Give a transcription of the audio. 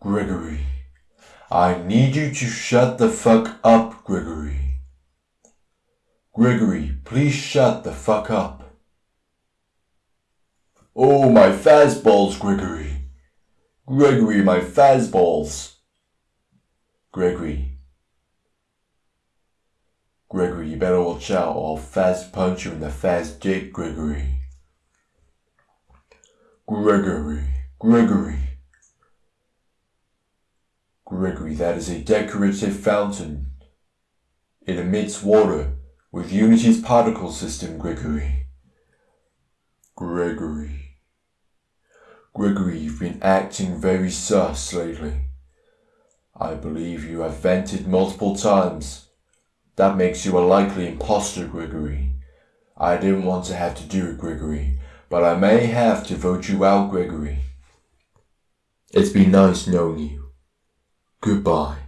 Gregory. I need you to shut the fuck up, Gregory. Gregory, please shut the fuck up. Oh, my fastballs, Gregory. Gregory, my fastballs. Gregory. Gregory, you better watch out or I'll fast punch you in the fast dick, Gregory. Gregory, Gregory. Gregory, that is a decorative fountain. It emits water with Unity's particle system, Gregory. Gregory. Gregory, you've been acting very sus lately. I believe you have vented multiple times. That makes you a likely impostor, Gregory. I didn't want to have to do it, Gregory, but I may have to vote you out, Gregory. It's been nice knowing you. Goodbye.